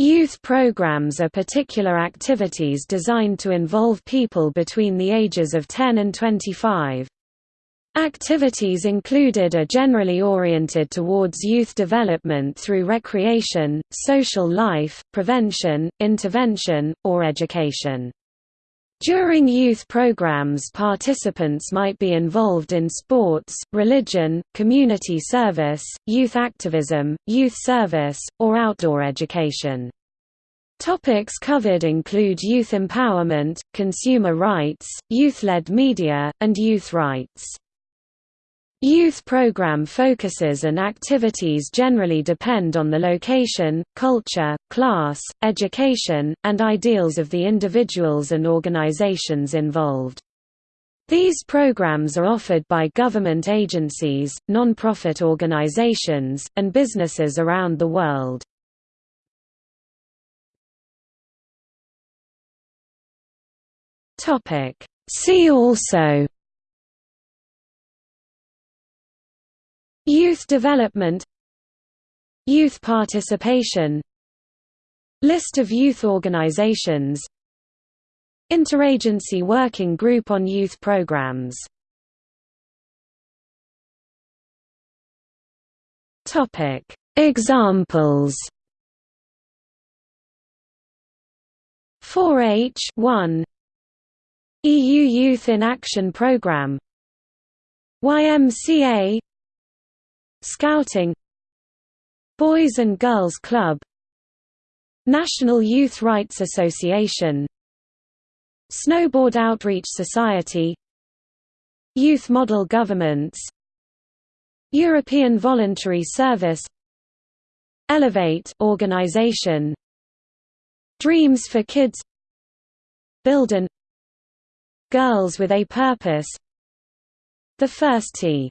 Youth programs are particular activities designed to involve people between the ages of 10 and 25. Activities included are generally oriented towards youth development through recreation, social life, prevention, intervention, or education. During youth programs participants might be involved in sports, religion, community service, youth activism, youth service, or outdoor education. Topics covered include youth empowerment, consumer rights, youth-led media, and youth rights. Youth program focuses and activities generally depend on the location, culture, class, education, and ideals of the individuals and organizations involved. These programs are offered by government agencies, non-profit organizations, and businesses around the world. See also Youth development. Youth participation. List of youth organizations. Interagency Working Group on Youth Programs. Examples. 4H 1 EU Youth in Action Programme YMCA Scouting Boys and Girls Club National Youth Rights Association Snowboard Outreach Society Youth Model Governments European Voluntary Service Elevate organization Dreams for Kids Bilden Girls with a Purpose The First T